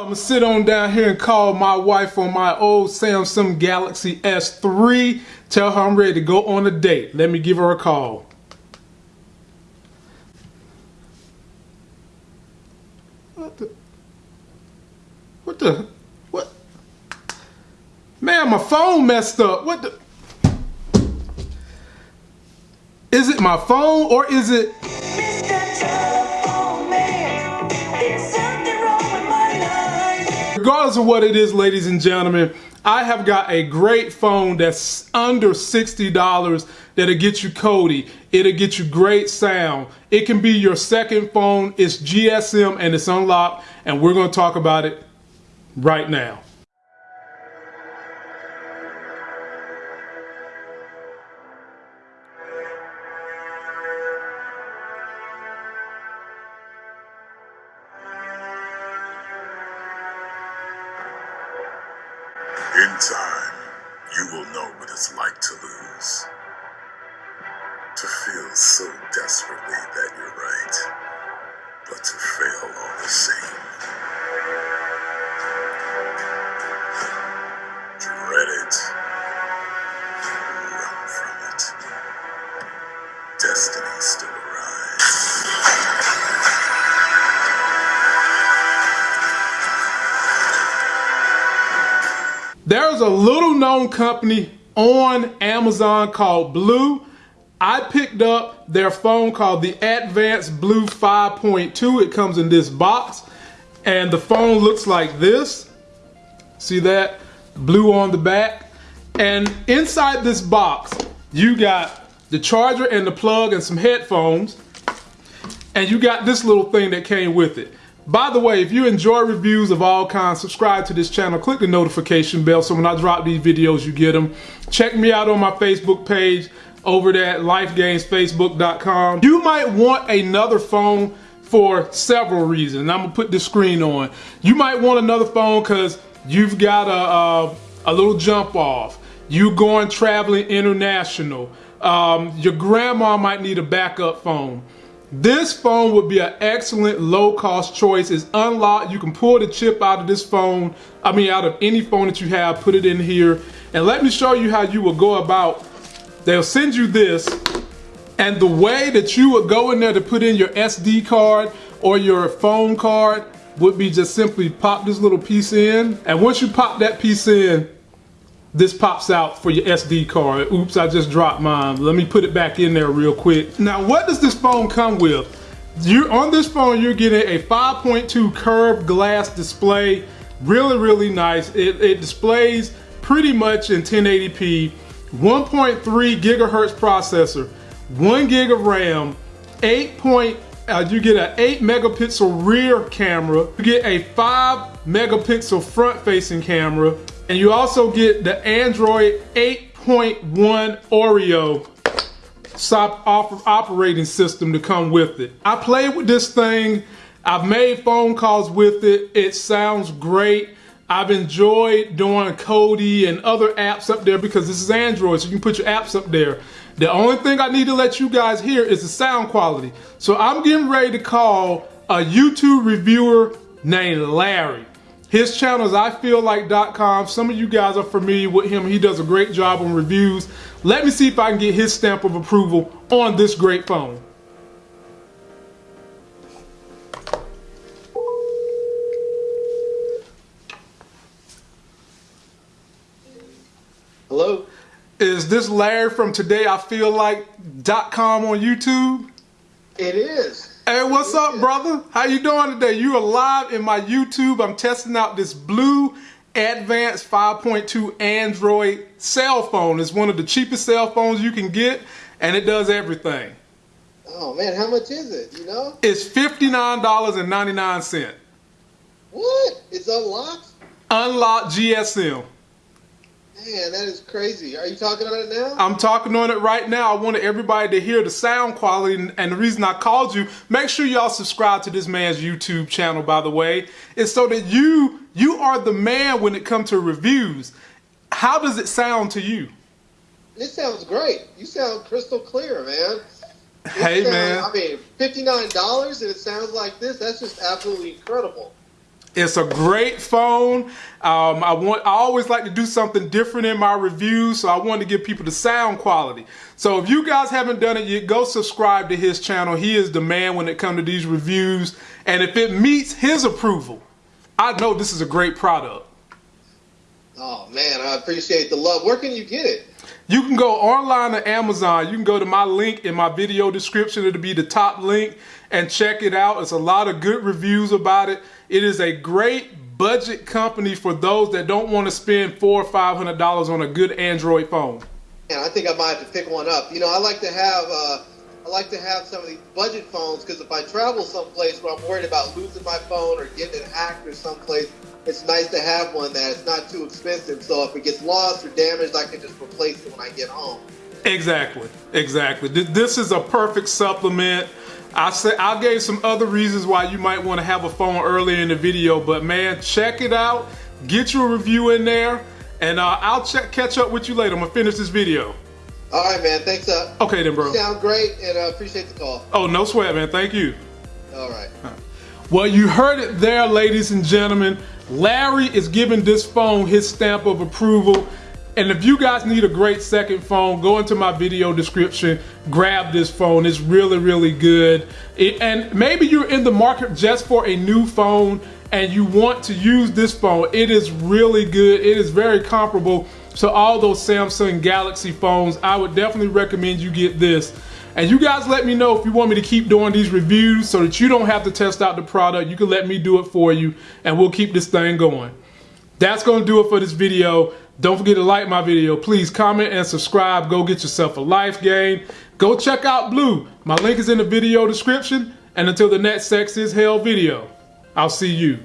I'm gonna sit on down here and call my wife on my old Samsung Galaxy S3. Tell her I'm ready to go on a date. Let me give her a call. What the? What the? What? Man, my phone messed up. What the? Is it my phone or is it? Regardless of what it is, ladies and gentlemen, I have got a great phone that's under $60 that'll get you Kodi. It'll get you great sound. It can be your second phone. It's GSM and it's unlocked and we're going to talk about it right now. Time, you will know what it's like to lose. To feel so desperately that you're right, but to fail all the same. There's a little known company on Amazon called BLU. I picked up their phone called the Advanced BLU 5.2. It comes in this box and the phone looks like this. See that? BLU on the back. And inside this box, you got the charger and the plug and some headphones. And you got this little thing that came with it. By the way, if you enjoy reviews of all kinds, subscribe to this channel, click the notification bell so when I drop these videos, you get them. Check me out on my Facebook page over there at lifegamesfacebook.com. You might want another phone for several reasons. I'm gonna put the screen on. You might want another phone because you've got a, a, a, little jump off. You're going traveling international. Um, your grandma might need a backup phone. This phone would be an excellent low cost choice. It's unlocked. You can pull the chip out of this phone. I mean, out of any phone that you have, put it in here. And let me show you how you will go about. They'll send you this. And the way that you would go in there to put in your SD card or your phone card would be just simply pop this little piece in. And once you pop that piece in, this pops out for your SD card. Oops, I just dropped mine. Let me put it back in there real quick. Now, what does this phone come with? You're on this phone, you're getting a 5.2 curved glass display. Really, really nice. It, it displays pretty much in 1080p, 1.3 gigahertz processor, one gig of RAM, 8 point, uh, you get an 8 megapixel rear camera, you get a 5 megapixel front facing camera, and you also get the Android 8.1 Oreo operating system to come with it. I played with this thing. I've made phone calls with it. It sounds great. I've enjoyed doing Kodi and other apps up there because this is Android, so you can put your apps up there. The only thing I need to let you guys hear is the sound quality. So I'm getting ready to call a YouTube reviewer named Larry. His channel is ifeellike.com. Some of you guys are familiar with him. He does a great job on reviews. Let me see if I can get his stamp of approval on this great phone. Hello? Is this Larry from TodayIFeelLike.com on YouTube? It is. Hey, what's up, brother? How you doing today? You are live in my YouTube. I'm testing out this BLU Advanced 5.2 Android cell phone. It's one of the cheapest cell phones you can get, and it does everything. Oh man, how much is it? You know? It's $59.99. What? It's unlocked? Unlocked GSM. Man, that is crazy. Are you talking on it now? I'm talking on it right now. I wanted everybody to hear the sound quality, and the reason I called you, make sure y'all subscribe to this man's YouTube channel, by the way, is so that you you are the man when it comes to reviews. How does it sound to you? This sounds great. You sound crystal clear, man. This Hey, sounds- man. I mean, fifty-nine dollars and it sounds like this. That's just absolutely incredible. It's a great phone. Um, I want. I always like to do something different in my reviews, so I want to give people the sound quality. So if you guys haven't done it yet, go subscribe to his channel. He is the man when it comes to these reviews, and if it meets his approval, I know this is a great product. Oh man, I appreciate the love. Where can you get it? You can go online to Amazon. You can go to my link in my video description. It'll be the top link and check it out. It's a lot of good reviews about it. It is a great budget company for those that don't want to spend four or five hundred dollars on a good Android phone. And I think I might have to pick one up. You know, I like to have uh, I like to have some of these budget phones because if I travel someplace where I'm worried about losing my phone or getting it hacked or someplace, it's nice to have one that is not too expensive. So if it gets lost or damaged, I can just replace it when I get home. Exactly, exactly. This is a perfect supplement. I said I gave some other reasons why you might want to have a phone earlier in the video, but man, check it out. Get your review in there, and uh, I'll check, catch up with you later. I'm gonna finish this video. All right, man. Thanks. Uh, okay, then, bro. You sound great, and I uh, appreciate the call. Oh, no sweat, man. Thank you. All right. Well, you heard it there, ladies and gentlemen. Larry is giving this phone his stamp of approval. And if you guys need a great second phone, go into my video description, grab this phone. It's really, really good. It, and maybe you're in the market just for a new phone and you want to use this phone. It is really good. It is very comparable to all those Samsung Galaxy phones. I would definitely recommend you get this. And you guys let me know if you want me to keep doing these reviews so that you don't have to test out the product. You can let me do it for you and we'll keep this thing going. That's gonna do it for this video. Don't forget to like my video. Please comment and subscribe. Go get yourself a life game. Go check out BLU. My link is in the video description. And until the next Sex is Hell video, I'll see you.